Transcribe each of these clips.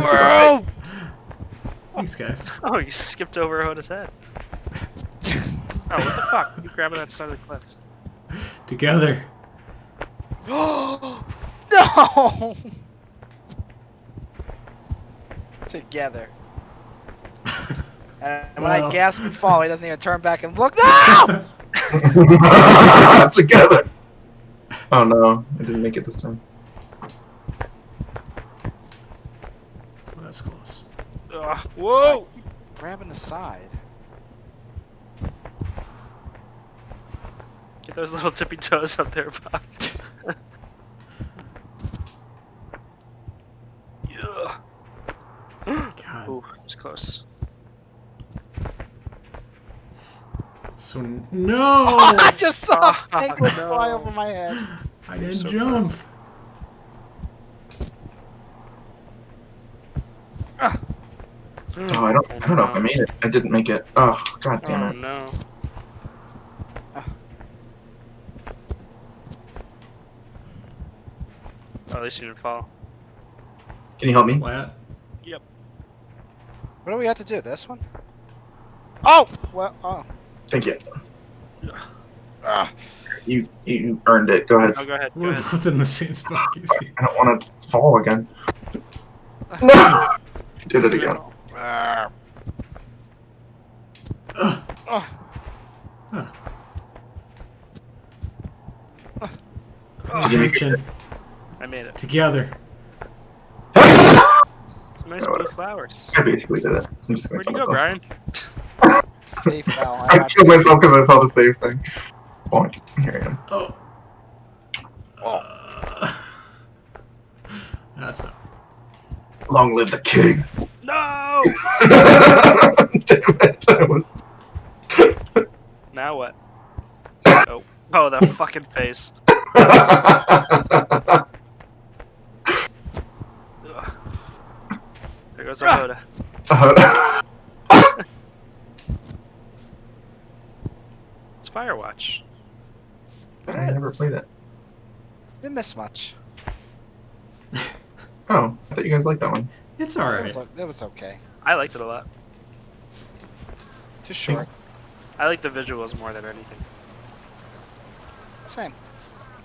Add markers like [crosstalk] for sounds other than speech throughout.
Whoa! Thanks, guys. Oh, you skipped over Hoda's head. Oh, what the fuck? You grabbing that side of the cliff? Together. [gasps] no! Together. And when I gasp and fall, he doesn't even turn back and look. No! [laughs] [laughs] Together. Oh no, I didn't make it this time. Well, that's close. Ugh, whoa! Grabbing the side. Get those little tippy toes up there, Bob. [laughs] Ugh. God. Ooh, it's close. So no, [laughs] I just saw [laughs] Oh, penguins no. fly over my head. I didn't so jump. Oh, I don't. I don't know if I made it. I didn't make it. Oh, god damn Oh it. no. Oh, at least you didn't fall. Can you help me? Flat. What do we have to do? This one? Oh! Well, oh. Thank you. Ah. You you earned it. Go ahead. Oh, go ahead. Go We're ahead. both in the same spot. I don't want to fall again. No! [laughs] Did it again. Ah. Ugh. Oh. Huh. Oh, Did you make it? Attention. I made it. Together. Some nice Oh, blue flowers. I basically did it. I'm just gonna Where'd you kill go, myself. Brian? I I killed myself because I saw the save thing. Bonk. Here I am. Oh. Oh. Uh, [laughs] that's not. Long live the king. No! Damn it. I was. Now what? [laughs] Oh, oh, that fucking face. [laughs] There goes our Hoda. [laughs] It's Firewatch. I never played it. Didn't miss much. Oh, I thought you guys liked that one. It's It alright. was, it was okay. I liked it a lot. Too short. I like the visuals more than anything. Same.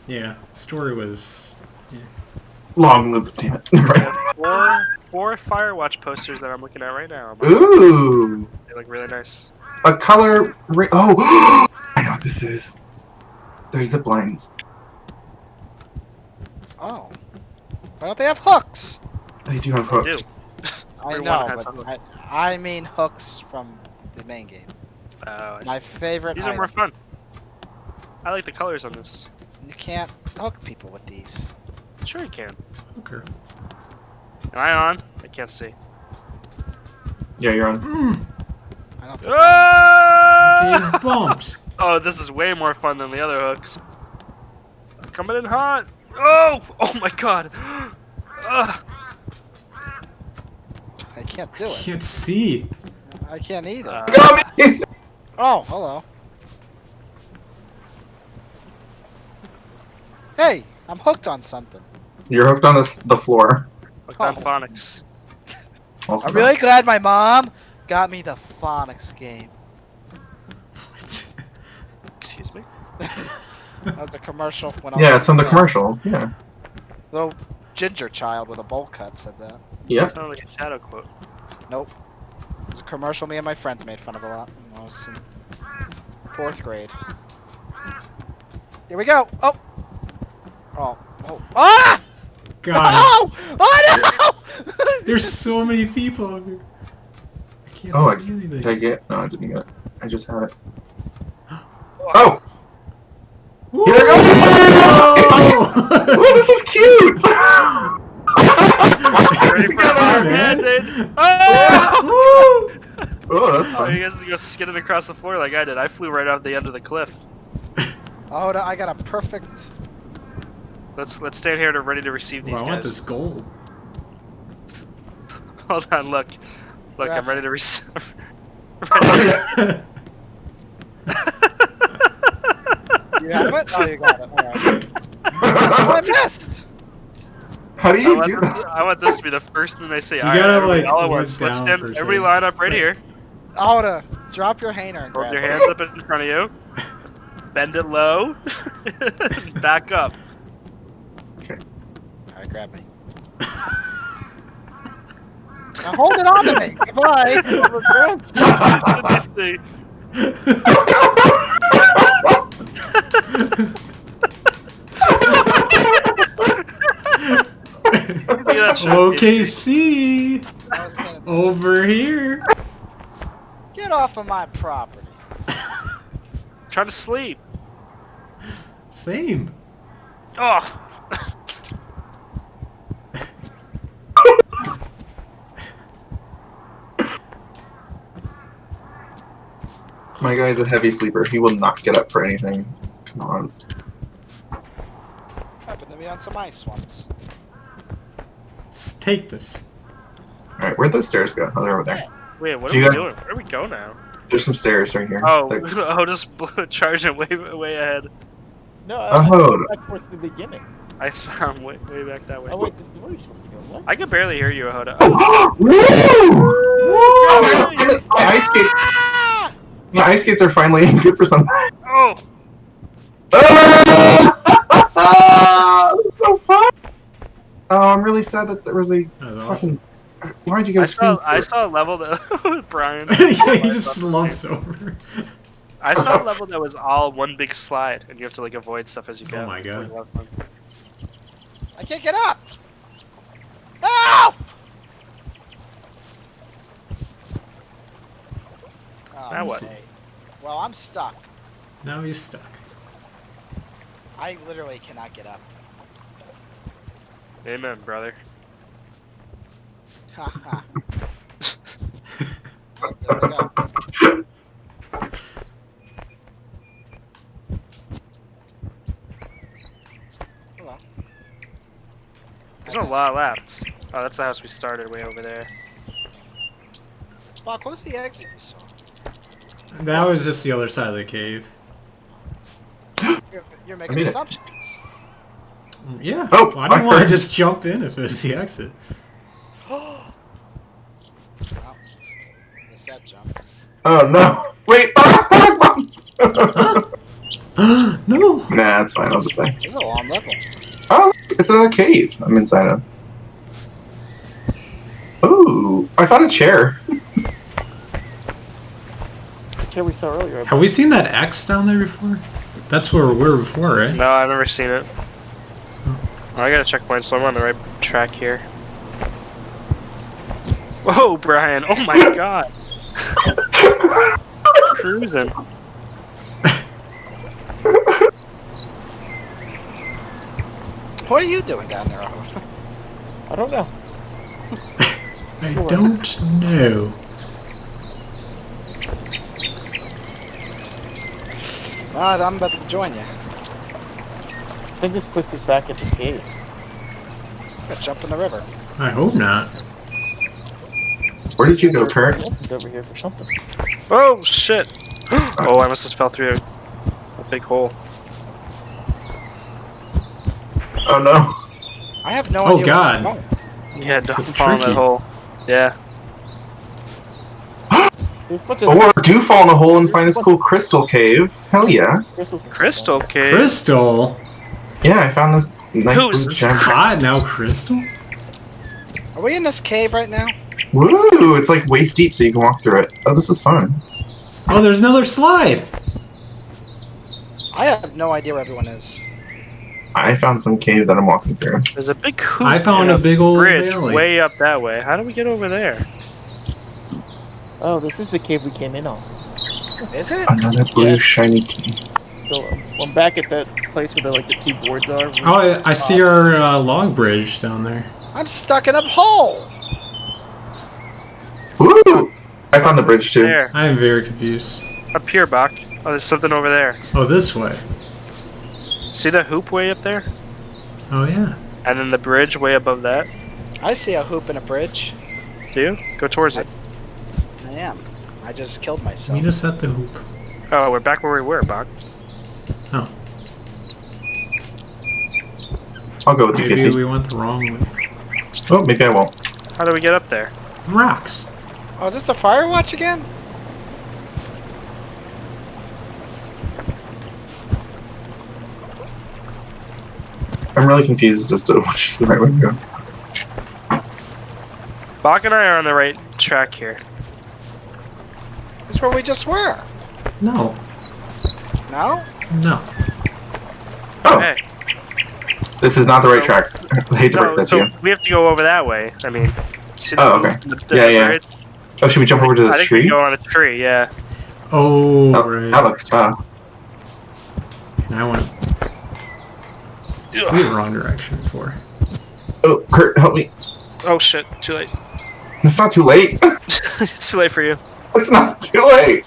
Yeah. Story was. Long live the damn it. [laughs] Four, four Firewatch posters that I'm looking at right now. Ooh, They look really nice. a color. Ra- oh, [gasps] I know what this is. There's zip lines. Oh. Why don't they have hooks? They do have They do. Hooks. I know, has but a I, I mean hooks from the main game. Oh, My favorite These are more fun. I like the colors on this. You can't hook people with these. Sure you can. Okay. Am I on? I can't see. Yeah, you're on. Mm, I don't think Ah! getting bumped. [laughs] Oh, this is way more fun than the other hooks. Coming in hot. Oh! Oh my god. Ugh. [gasps] I can't do it. I Can't see. I can't either. Uh, oh, hello. Hey, I'm hooked on something. You're hooked on this, the floor. Hooked on Oh. phonics. I'm really glad my mom got me the phonics game. Excuse me. [laughs] That was a commercial when I Yeah, was it's from the yeah. commercial. Yeah. Little ginger child with a bowl cut said that. Yep. That sounded like a shadow quote. Nope. It's a commercial me and my friends made fun of a lot when I was in fourth grade. Here we go. Oh. Oh. Oh. Ah! God. Oh! Oh no! [laughs] There's so many people over here. I can't Oh, I- see anything. Did I get? No, I didn't get it. I just had it. [gasps] Oh! Woo! Here [laughs] [laughs] Oh! oh, this is cute! Ready for Together, our man. mandate? Oh! Woo! Oh, that's Oh, you guys just go skidding across the floor like I did. I flew right off the end of the cliff. Oh, no, I got a perfect. Let's let's stand here to ready to receive Well, these I want this gold. [laughs] Hold on, look, look, Grab I'm ready to receive. [laughs] [laughs] You have it? Oh, you got it. All right. Oh, I missed. How do I you want, do this, that? I want this to be the first thing they say. You All right, gotta, everybody, like, all at look once. Let's stand. for Everybody line up right here. Hoda, drop your hanger Hold your hands up in front of you. Bend it low. [laughs] Back up. Okay. Alright, grab me. now hold it on to me. Goodbye. Let me see. Look at that shit. OKC I was paying over here. Get off of my property. [laughs] Trying to sleep. Same. Oh. [laughs] My guy's a heavy sleeper. He will not get up for anything. Come on. Happened to me on some ice once. Let's take this. Alright, where'd those stairs go? Oh, they're over there. Wait, what Do are you we have- doing? Where do we go now? There's some stairs right here. Oh, Like- [laughs] oh, just [laughs] charging way, way ahead. No, I, I Oh. back towards the beginning. I saw him way, way back that way. Oh wait, this is where you're supposed to go. What? I can barely hear you, Ahoda. Oh, [gasps] Woo! Oh, my, my ice skates, my ice skates are finally [laughs] good for something. oh, Ah! So fun. Oh, I'm really sad that there was a That was awesome. Why'd you I guys? saw I saw a level that [laughs] Brian. [laughs] yeah, he just slumps over. I saw a [laughs] level that was all one big slide, and you have to like avoid stuff as you oh go. Oh my It's, like, God. a lot of fun. I can't get up. Help! Oh, Now what? okay. Well, I'm stuck. Now you're stuck. I literally cannot get up. Amen, brother. Ha ha. There we go. Hello. There's not a lot left. Oh, that's the house we started way over there. Spock, what was the exit you saw? That was just the other side of the cave. You're, you're making assumptions. Yeah. Oh, Why don't I want to just jump in if it's the [laughs] exit? wow. Missed that jump. Oh no! Wait! [laughs] [gasps] no. nah, it's fine. I'll just die. It's a long level. Oh, it's another cave. I'm inside of. Ooh, I found a chair. [laughs] chair we saw earlier. Have we seen that X down there before? That's where we were before, right? No, I've never seen it. Oh, I got a checkpoint, so I'm on the right track here. Whoa, Brian! Oh my [laughs] god! Cruising. What are you doing down there, Owen? I don't know. [laughs] I don't know. Alright, I'm about to join you. I think this puts us back at the cave. I'm gonna jump in the river. I hope not. Where did you go, Kurt? He's over here for something. Oh shit! [gasps] Oh, I must have fell through a, a big hole. Oh no! I have no idea. Oh, idea. God. Where I'm. Yeah, don't is fall in that hole. Yeah. [gasps] There's a bunch of oh, Or do fall in the hole and find this cool crystal cave. Hell yeah! crystals. and Crystal cave. Crystal. Yeah, I found this nice Who's blue It's gem. hot now, Crystal. Are we in this cave right now? Woo! It's like waist deep, so you can walk through it. Oh, this is fun. Oh, there's another slide. I have no idea where everyone is. I found some cave that I'm walking through. There's a big hoop I found and a big old bridge valley. way up that way. How do we get over there? there. Oh, this is the cave we came in on. Is it? Another blue Yes. shiny key. So I'm back at that place where the, like the two boards are. Oh, I, I see our uh, log bridge down there. I'm stuck in a hole. Woo! I found the bridge too. There. I am very confused. Up here, Bach. Oh, there's something over there. Oh, this way. See the hoop way up there? Oh yeah. And then the bridge way above that? I see a hoop and a bridge. Do you? Go towards it. I am. I just killed myself. Meet us at the hoop. Oh, we're back where we were, Bach. Oh. I'll go with you, Maybe we went the wrong way. Oh, maybe I won't. How do we get up there? Rocks. Oh, is this the Firewatch again? I'm really confused as to [laughs] which is the right way to go. Bach and I are on the right track here. That's where we just were. No. No? No. Oh, Hey, this is not the right track. [laughs] I hate to break no, that to you. we have to go over that way. I mean, see the, Oh, okay. the- the Yeah, yeah. bridge? Oh, should we jump over to I this think we go on a tree. Yeah. Oh, Oh, right. that looks tough. And I went the wrong direction for. Oh, Kurt, help me. Oh shit! Too late. [laughs] It's not too late. [laughs] it's too late for you. It's not too late.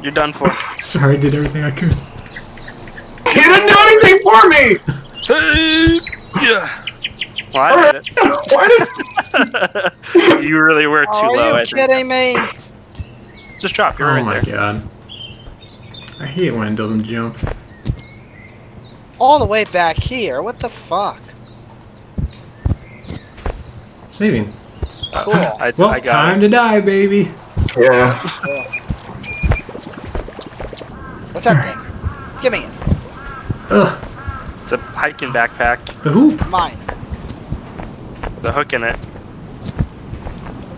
You're done for. Sorry, I did everything I could. You didn't do anything for me. Hey! yeah. Well, I Alright. did Why did? it. [laughs] you really were too Are low. you I think. kidding me? Just drop. You're oh right my there. god. I hate when it doesn't jump. All the way back here. What the fuck? Saving. Cool. [laughs] I, Well, I got time it. to die, baby. Yeah. What's that thing? Give me it. Ugh. It's a hiking backpack. The hoop. Mine. The hook in it.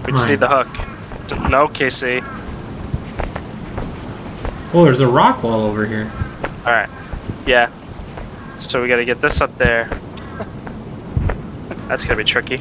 We just Mine. need the hook. No, Casey. Oh, there's a rock wall over here. All right. Yeah. So we gotta get this up there. That's gonna be tricky.